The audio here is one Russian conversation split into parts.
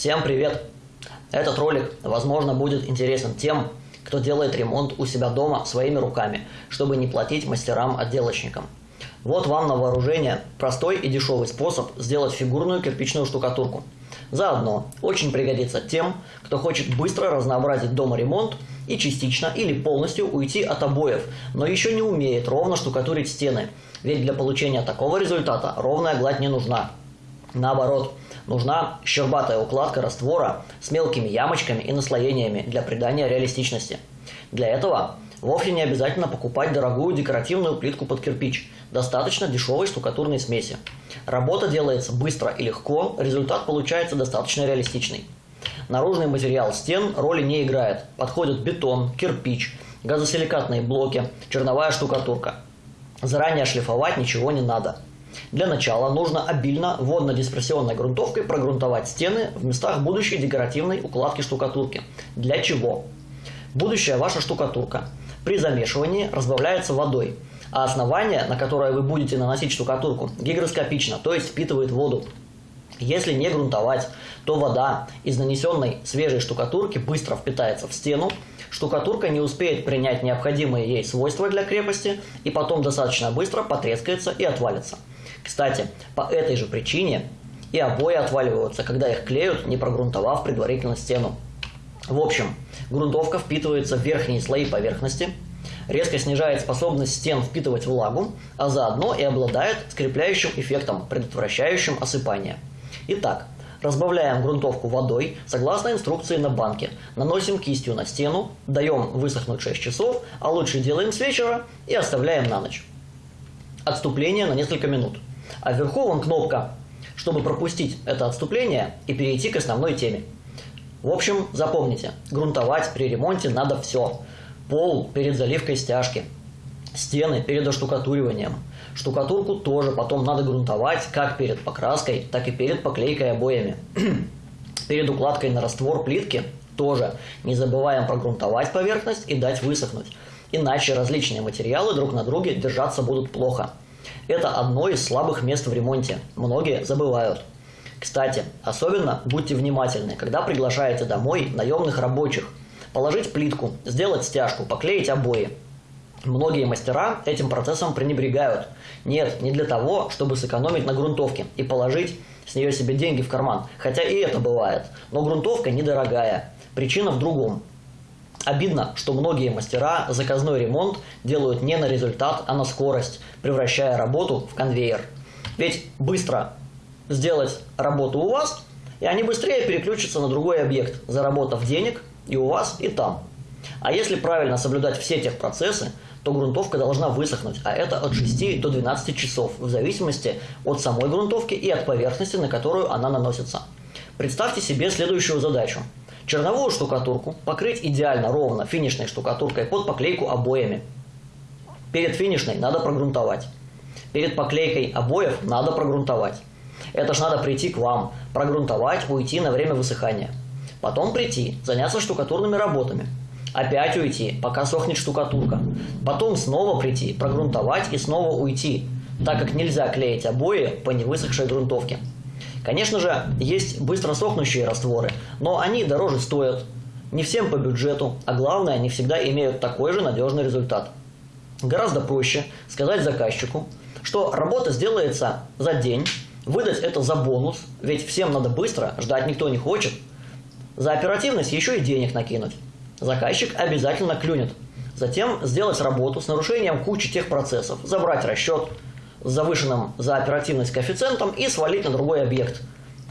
Всем привет! Этот ролик, возможно, будет интересен тем, кто делает ремонт у себя дома своими руками, чтобы не платить мастерам-отделочникам. Вот вам на вооружение простой и дешевый способ сделать фигурную кирпичную штукатурку. Заодно очень пригодится тем, кто хочет быстро разнообразить дома ремонт и частично или полностью уйти от обоев, но еще не умеет ровно штукатурить стены, ведь для получения такого результата ровная гладь не нужна. Наоборот, нужна щербатая укладка раствора с мелкими ямочками и наслоениями для придания реалистичности. Для этого вовсе не обязательно покупать дорогую декоративную плитку под кирпич, достаточно дешевой штукатурной смеси. Работа делается быстро и легко, результат получается достаточно реалистичный. Наружный материал стен роли не играет, подходят бетон, кирпич, газосиликатные блоки, черновая штукатурка. Заранее шлифовать ничего не надо. Для начала нужно обильно водно-диспрессионной грунтовкой прогрунтовать стены в местах будущей декоративной укладки штукатурки. Для чего? Будущая ваша штукатурка при замешивании разбавляется водой, а основание, на которое вы будете наносить штукатурку, гигроскопично, то есть впитывает воду. Если не грунтовать, то вода из нанесенной свежей штукатурки быстро впитается в стену, штукатурка не успеет принять необходимые ей свойства для крепости и потом достаточно быстро потрескается и отвалится. Кстати, по этой же причине и обои отваливаются, когда их клеют, не прогрунтовав предварительно стену. В общем, грунтовка впитывается в верхние слои поверхности, резко снижает способность стен впитывать влагу, а заодно и обладает скрепляющим эффектом, предотвращающим осыпание. Итак, разбавляем грунтовку водой согласно инструкции на банке, наносим кистью на стену, даем высохнуть 6 часов, а лучше делаем с вечера и оставляем на ночь. Отступление на несколько минут. А вверху вон кнопка, чтобы пропустить это отступление и перейти к основной теме. В общем, запомните, грунтовать при ремонте надо все. Пол перед заливкой стяжки, стены перед оштукатуриванием. Штукатурку тоже потом надо грунтовать как перед покраской, так и перед поклейкой обоями. перед укладкой на раствор плитки тоже не забываем прогрунтовать поверхность и дать высохнуть. Иначе различные материалы друг на друге держаться будут плохо. Это одно из слабых мест в ремонте. Многие забывают. Кстати, особенно будьте внимательны, когда приглашаете домой наемных рабочих. Положить плитку, сделать стяжку, поклеить обои. Многие мастера этим процессом пренебрегают. Нет, не для того, чтобы сэкономить на грунтовке и положить с нее себе деньги в карман. Хотя и это бывает. Но грунтовка недорогая. Причина в другом. Обидно, что многие мастера заказной ремонт делают не на результат, а на скорость, превращая работу в конвейер. Ведь быстро сделать работу у вас, и они быстрее переключатся на другой объект, заработав денег и у вас, и там. А если правильно соблюдать все техпроцессы, то грунтовка должна высохнуть, а это от 6 до 12 часов, в зависимости от самой грунтовки и от поверхности, на которую она наносится. Представьте себе следующую задачу. Черновую штукатурку покрыть идеально ровно финишной штукатуркой под поклейку обоями. Перед финишной надо прогрунтовать. Перед поклейкой обоев надо прогрунтовать. Это ж надо прийти к вам, прогрунтовать, уйти на время высыхания. Потом прийти, заняться штукатурными работами. Опять уйти, пока сохнет штукатурка. Потом снова прийти, прогрунтовать и снова уйти, так как нельзя клеить обои по невысохшей грунтовке. Конечно же, есть быстро сохнущие растворы, но они дороже стоят. Не всем по бюджету, а главное, не всегда имеют такой же надежный результат. Гораздо проще сказать заказчику, что работа сделается за день, Выдать это за бонус, ведь всем надо быстро, ждать никто не хочет. За оперативность еще и денег накинуть. Заказчик обязательно клюнет. Затем сделать работу с нарушением кучи тех процессов, забрать расчет с завышенным за оперативность коэффициентом и свалить на другой объект,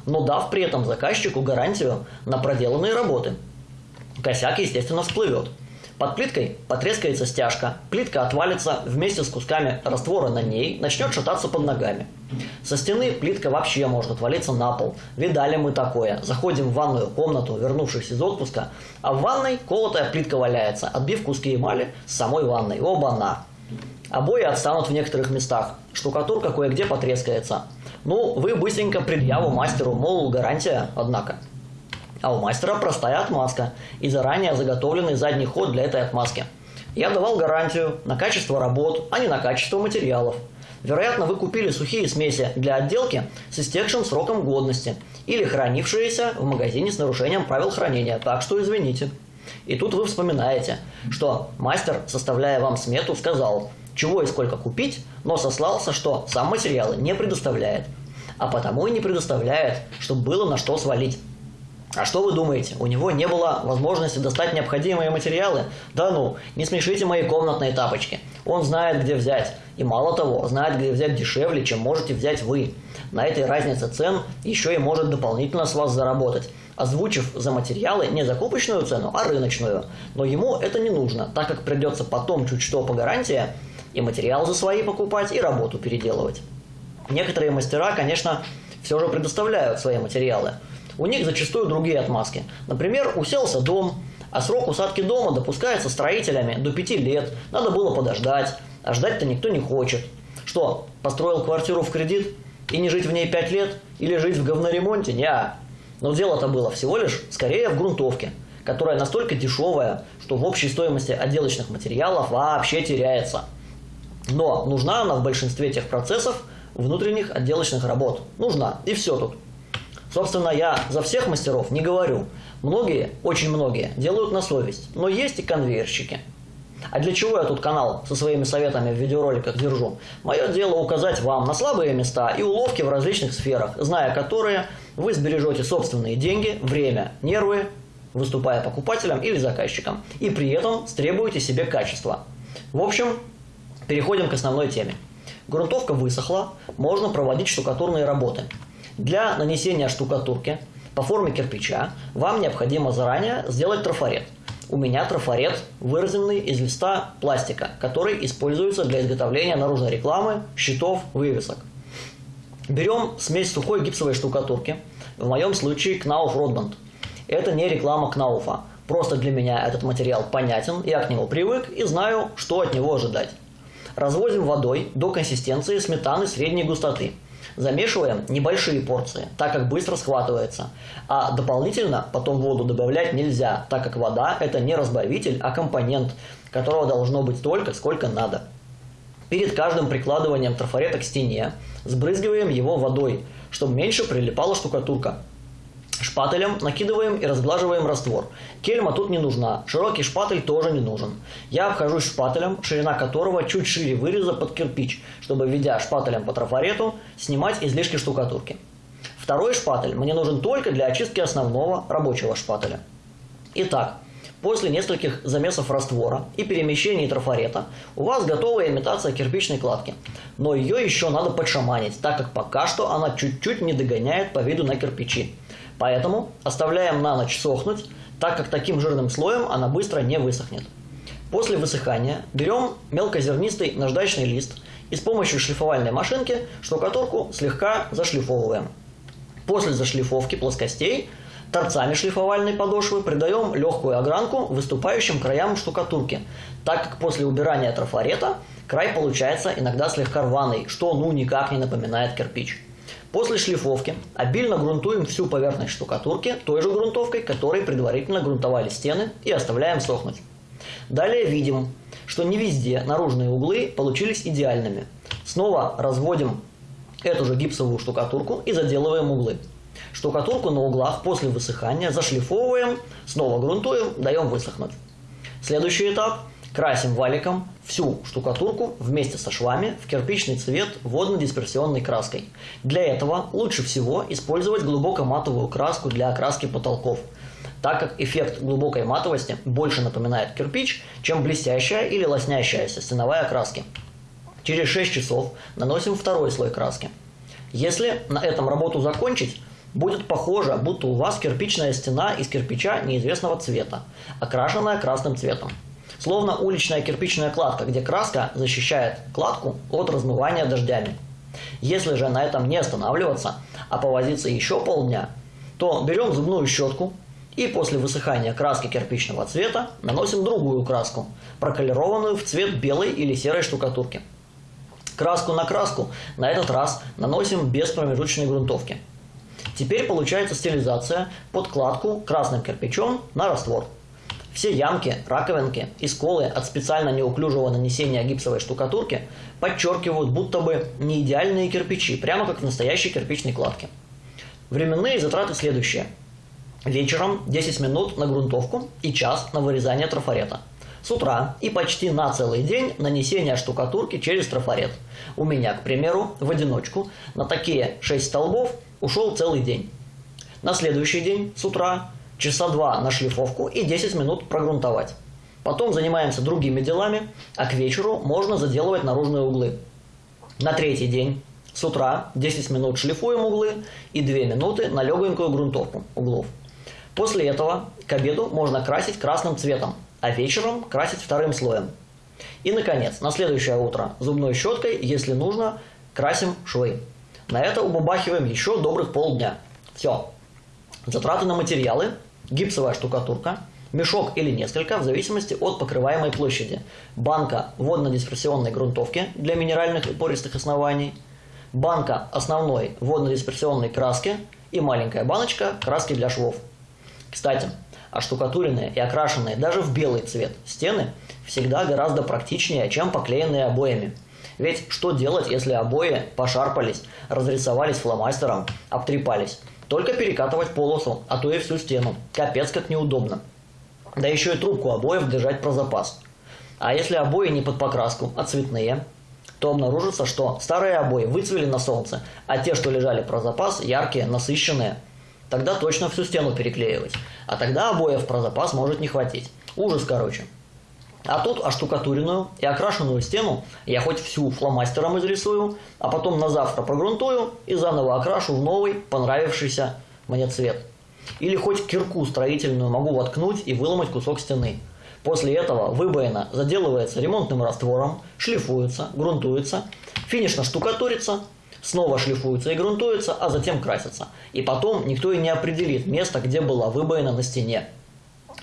но дав при этом заказчику гарантию на проделанные работы. Косяк, естественно, всплывет. Под плиткой потрескается стяжка, плитка отвалится вместе с кусками раствора на ней, начнет шататься под ногами. Со стены плитка вообще может отвалиться на пол. Видали мы такое. Заходим в ванную комнату, вернувшись из отпуска, а в ванной колотая плитка валяется, отбив куски эмали с самой ванной. Оба-на! Обои отстанут в некоторых местах. Штукатурка кое-где потрескается. Ну, вы быстренько предъяву мастеру, мол, гарантия, однако. А у мастера простая отмазка и заранее заготовленный задний ход для этой отмазки. Я давал гарантию на качество работ, а не на качество материалов. Вероятно, вы купили сухие смеси для отделки с истекшим сроком годности или хранившиеся в магазине с нарушением правил хранения, так что извините. И тут вы вспоминаете, что мастер, составляя вам смету, сказал, чего и сколько купить, но сослался, что сам материалы не предоставляет, а потому и не предоставляет, чтобы было на что свалить. А что вы думаете, у него не было возможности достать необходимые материалы? Да ну, не смешите мои комнатные тапочки. Он знает, где взять. И мало того, знает, где взять дешевле, чем можете взять вы. На этой разнице цен еще и может дополнительно с вас заработать, озвучив за материалы не закупочную цену, а рыночную. Но ему это не нужно, так как придется потом чуть что по гарантии и материал за свои покупать, и работу переделывать. Некоторые мастера, конечно, все же предоставляют свои материалы – у них зачастую другие отмазки. Например, уселся дом, а срок усадки дома допускается строителями до 5 лет. Надо было подождать, а ждать-то никто не хочет. Что, построил квартиру в кредит и не жить в ней 5 лет? Или жить в говноремонте? Не. Но дело-то было всего лишь скорее в грунтовке, которая настолько дешевая, что в общей стоимости отделочных материалов вообще теряется. Но нужна она в большинстве тех процессов внутренних отделочных работ. Нужна. И все тут. Собственно, я за всех мастеров не говорю. Многие, очень многие, делают на совесть. Но есть и конвейерщики. А для чего я тут канал со своими советами в видеороликах держу? Мое дело указать вам на слабые места и уловки в различных сферах, зная которые, вы сбережете собственные деньги, время, нервы, выступая покупателем или заказчиком, и при этом стребуете себе качества. В общем, переходим к основной теме. Грунтовка высохла, можно проводить штукатурные работы. Для нанесения штукатурки по форме кирпича вам необходимо заранее сделать трафарет. У меня трафарет, вырезанный из листа пластика, который используется для изготовления наружной рекламы, щитов, вывесок. Берем смесь сухой гипсовой штукатурки, в моем случае Knauf Rodband. Это не реклама Кнауфа, просто для меня этот материал понятен, я к нему привык и знаю, что от него ожидать. Разводим водой до консистенции сметаны средней густоты – Замешиваем небольшие порции, так как быстро схватывается. А дополнительно потом воду добавлять нельзя, так как вода это не разбавитель, а компонент, которого должно быть столько, сколько надо. Перед каждым прикладыванием трафарета к стене сбрызгиваем его водой, чтобы меньше прилипала штукатурка. Шпателем накидываем и разглаживаем раствор. Кельма тут не нужна, широкий шпатель тоже не нужен. Я обхожусь шпателем, ширина которого чуть шире выреза под кирпич, чтобы, ведя шпателем по трафарету, снимать излишки штукатурки. Второй шпатель мне нужен только для очистки основного рабочего шпателя. Итак, после нескольких замесов раствора и перемещений трафарета у вас готовая имитация кирпичной кладки. Но ее еще надо подшаманить, так как пока что она чуть-чуть не догоняет по виду на кирпичи. Поэтому оставляем на ночь сохнуть, так как таким жирным слоем она быстро не высохнет. После высыхания берем мелкозернистый наждачный лист и с помощью шлифовальной машинки штукатурку слегка зашлифовываем. После зашлифовки плоскостей торцами шлифовальной подошвы придаем легкую огранку выступающим краям штукатурки, так как после убирания трафарета край получается иногда слегка рваный, что ну никак не напоминает кирпич. После шлифовки обильно грунтуем всю поверхность штукатурки той же грунтовкой, которой предварительно грунтовали стены и оставляем сохнуть. Далее видим, что не везде наружные углы получились идеальными. Снова разводим эту же гипсовую штукатурку и заделываем углы. Штукатурку на углах после высыхания зашлифовываем, снова грунтуем, даем высохнуть. Следующий этап Красим валиком всю штукатурку вместе со швами в кирпичный цвет водно-дисперсионной краской. Для этого лучше всего использовать глубокоматовую краску для окраски потолков, так как эффект глубокой матовости больше напоминает кирпич, чем блестящая или лоснящаяся стеновая краски. Через 6 часов наносим второй слой краски. Если на этом работу закончить, будет похоже, будто у вас кирпичная стена из кирпича неизвестного цвета, окрашенная красным цветом. Словно уличная кирпичная кладка, где краска защищает кладку от размывания дождями. Если же на этом не останавливаться, а повозиться еще полдня, то берем зубную щетку и после высыхания краски кирпичного цвета наносим другую краску, проколированную в цвет белой или серой штукатурки. Краску на краску на этот раз наносим без промежуточной грунтовки. Теперь получается стилизация под кладку красным кирпичом на раствор. Все ямки, раковинки и сколы от специально неуклюжего нанесения гипсовой штукатурки подчеркивают будто бы не идеальные кирпичи, прямо как в настоящей кирпичной кладке. Временные затраты следующие. Вечером 10 минут на грунтовку и час на вырезание трафарета. С утра и почти на целый день нанесение штукатурки через трафарет. У меня, к примеру, в одиночку на такие 6 столбов ушел целый день. На следующий день с утра часа два на шлифовку и 10 минут прогрунтовать. Потом занимаемся другими делами, а к вечеру можно заделывать наружные углы. На третий день с утра 10 минут шлифуем углы и 2 минуты на легонькую грунтовку углов. После этого к обеду можно красить красным цветом, а вечером красить вторым слоем. И, наконец, на следующее утро зубной щеткой, если нужно, красим швы. На это убабахиваем еще добрых полдня. Все. Затраты на материалы гипсовая штукатурка, мешок или несколько, в зависимости от покрываемой площади, банка водно-дисперсионной грунтовки для минеральных и пористых оснований, банка основной водно-дисперсионной краски и маленькая баночка краски для швов. Кстати, оштукатуренные и окрашенные даже в белый цвет стены всегда гораздо практичнее, чем поклеенные обоями. Ведь что делать, если обои пошарпались, разрисовались фломастером, обтрепались? Только перекатывать полосу, а то и всю стену. Капец как неудобно. Да еще и трубку обоев держать про запас. А если обои не под покраску, а цветные, то обнаружится, что старые обои выцвели на солнце, а те, что лежали про запас, яркие, насыщенные. Тогда точно всю стену переклеивать. А тогда обоев про запас может не хватить. Ужас, короче. А тут оштукатуренную и окрашенную стену я хоть всю фломастером изрисую, а потом на завтра прогрунтую и заново окрашу в новый, понравившийся мне цвет. Или хоть кирку строительную могу воткнуть и выломать кусок стены. После этого выбоина заделывается ремонтным раствором, шлифуется, грунтуется, финишно штукатурится, снова шлифуется и грунтуется, а затем красится. И потом никто и не определит место, где была выбоина на стене.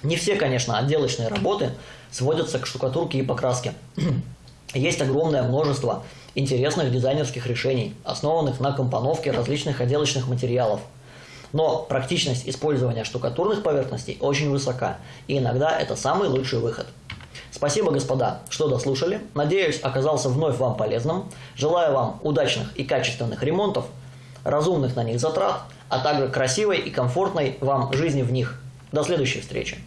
Не все, конечно, отделочные работы сводятся к штукатурке и покраске. Есть огромное множество интересных дизайнерских решений, основанных на компоновке различных отделочных материалов. Но практичность использования штукатурных поверхностей очень высока, и иногда это самый лучший выход. Спасибо, господа, что дослушали. Надеюсь, оказался вновь вам полезным. Желаю вам удачных и качественных ремонтов, разумных на них затрат, а также красивой и комфортной вам жизни в них. До следующей встречи.